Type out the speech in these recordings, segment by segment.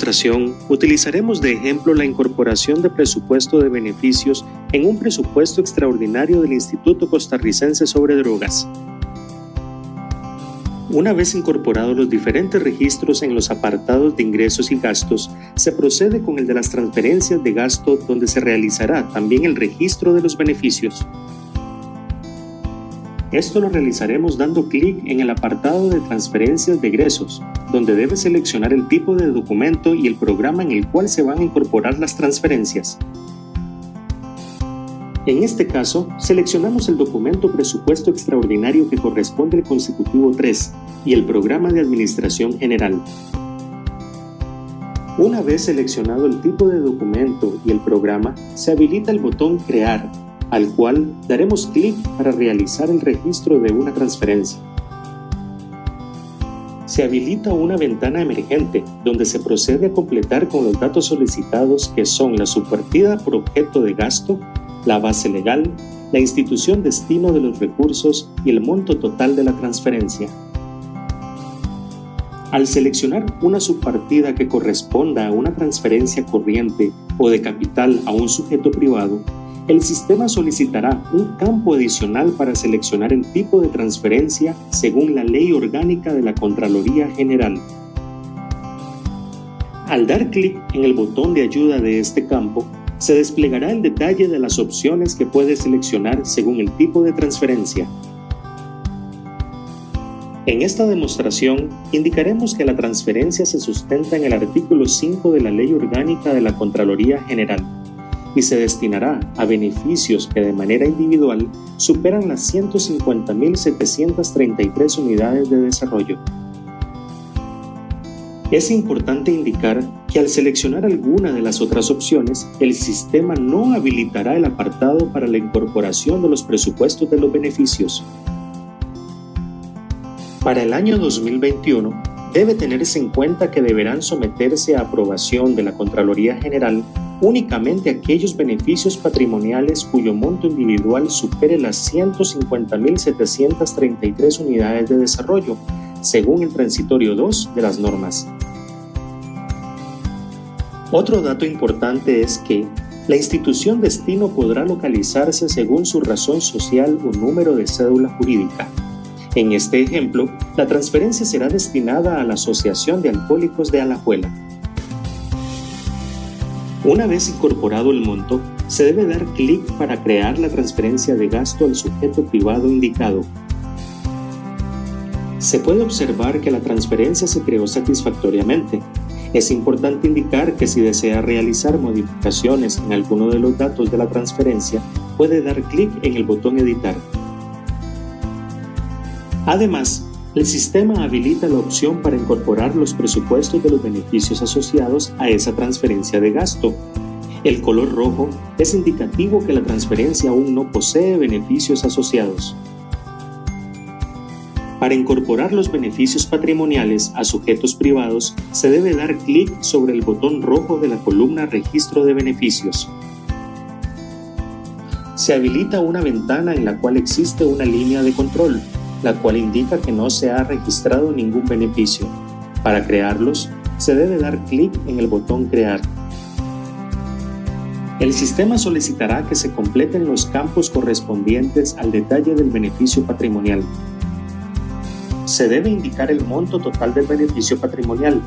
demostración, utilizaremos de ejemplo la incorporación de presupuesto de beneficios en un presupuesto extraordinario del Instituto Costarricense sobre Drogas. Una vez incorporados los diferentes registros en los apartados de ingresos y gastos, se procede con el de las transferencias de gasto donde se realizará también el registro de los beneficios. Esto lo realizaremos dando clic en el apartado de transferencias de egresos, donde debe seleccionar el tipo de documento y el programa en el cual se van a incorporar las transferencias. En este caso, seleccionamos el documento presupuesto extraordinario que corresponde al consecutivo 3 y el programa de administración general. Una vez seleccionado el tipo de documento y el programa, se habilita el botón Crear al cual daremos clic para realizar el registro de una transferencia. Se habilita una ventana emergente donde se procede a completar con los datos solicitados que son la subpartida por objeto de gasto, la base legal, la institución destino de los recursos y el monto total de la transferencia. Al seleccionar una subpartida que corresponda a una transferencia corriente o de capital a un sujeto privado, el sistema solicitará un campo adicional para seleccionar el tipo de transferencia según la Ley Orgánica de la Contraloría General. Al dar clic en el botón de ayuda de este campo, se desplegará el detalle de las opciones que puede seleccionar según el tipo de transferencia. En esta demostración, indicaremos que la transferencia se sustenta en el artículo 5 de la Ley Orgánica de la Contraloría General y se destinará a beneficios que de manera individual superan las 150.733 unidades de desarrollo. Es importante indicar que al seleccionar alguna de las otras opciones, el sistema no habilitará el apartado para la incorporación de los presupuestos de los beneficios. Para el año 2021, debe tenerse en cuenta que deberán someterse a aprobación de la Contraloría General únicamente aquellos beneficios patrimoniales cuyo monto individual supere las 150.733 unidades de desarrollo, según el transitorio 2 de las normas. Otro dato importante es que la institución destino podrá localizarse según su razón social o número de cédula jurídica. En este ejemplo, la transferencia será destinada a la Asociación de Alcohólicos de Alajuela. Una vez incorporado el monto, se debe dar clic para crear la transferencia de gasto al sujeto privado indicado. Se puede observar que la transferencia se creó satisfactoriamente. Es importante indicar que si desea realizar modificaciones en alguno de los datos de la transferencia, puede dar clic en el botón Editar. Además, el sistema habilita la opción para incorporar los presupuestos de los beneficios asociados a esa transferencia de gasto. El color rojo es indicativo que la transferencia aún no posee beneficios asociados. Para incorporar los beneficios patrimoniales a sujetos privados, se debe dar clic sobre el botón rojo de la columna Registro de beneficios. Se habilita una ventana en la cual existe una línea de control la cual indica que no se ha registrado ningún beneficio. Para crearlos, se debe dar clic en el botón Crear. El sistema solicitará que se completen los campos correspondientes al detalle del beneficio patrimonial. Se debe indicar el monto total del beneficio patrimonial.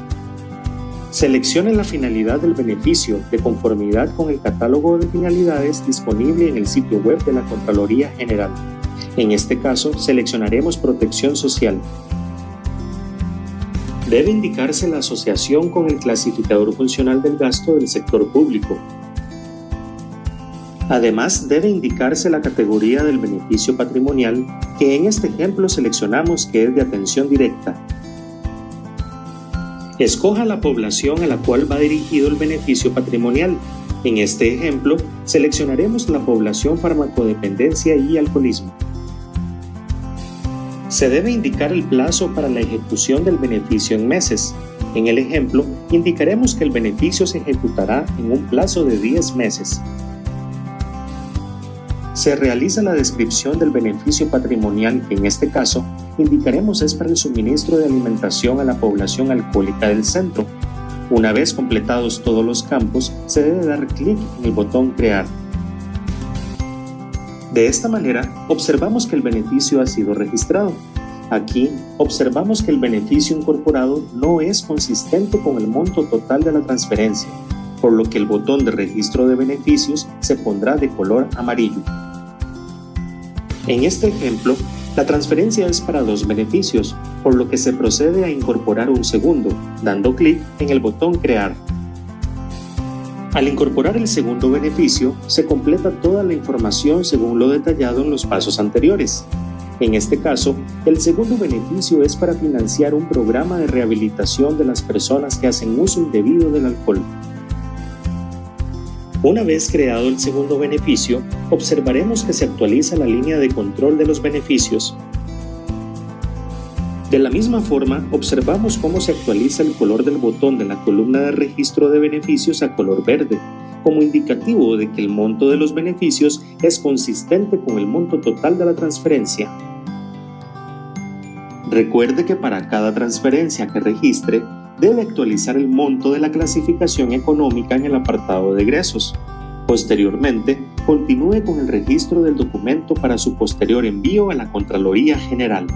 Seleccione la finalidad del beneficio de conformidad con el catálogo de finalidades disponible en el sitio web de la Contraloría General. En este caso, seleccionaremos Protección Social. Debe indicarse la asociación con el clasificador funcional del gasto del sector público. Además, debe indicarse la categoría del beneficio patrimonial, que en este ejemplo seleccionamos que es de atención directa. Escoja la población a la cual va dirigido el beneficio patrimonial. En este ejemplo, seleccionaremos la población farmacodependencia y alcoholismo. Se debe indicar el plazo para la ejecución del beneficio en meses. En el ejemplo, indicaremos que el beneficio se ejecutará en un plazo de 10 meses. Se realiza la descripción del beneficio patrimonial que en este caso indicaremos es para el suministro de alimentación a la población alcohólica del centro. Una vez completados todos los campos, se debe dar clic en el botón Crear. De esta manera, observamos que el beneficio ha sido registrado. Aquí observamos que el beneficio incorporado no es consistente con el monto total de la transferencia, por lo que el botón de registro de beneficios se pondrá de color amarillo. En este ejemplo, la transferencia es para dos beneficios, por lo que se procede a incorporar un segundo, dando clic en el botón Crear. Al incorporar el segundo beneficio, se completa toda la información según lo detallado en los pasos anteriores. En este caso, el segundo beneficio es para financiar un programa de rehabilitación de las personas que hacen uso indebido del alcohol. Una vez creado el segundo beneficio, observaremos que se actualiza la línea de control de los beneficios. De la misma forma, observamos cómo se actualiza el color del botón de la columna de registro de beneficios a color verde, como indicativo de que el monto de los beneficios es consistente con el monto total de la transferencia. Recuerde que para cada transferencia que registre, debe actualizar el monto de la clasificación económica en el apartado de egresos. Posteriormente, continúe con el registro del documento para su posterior envío a la Contraloría General.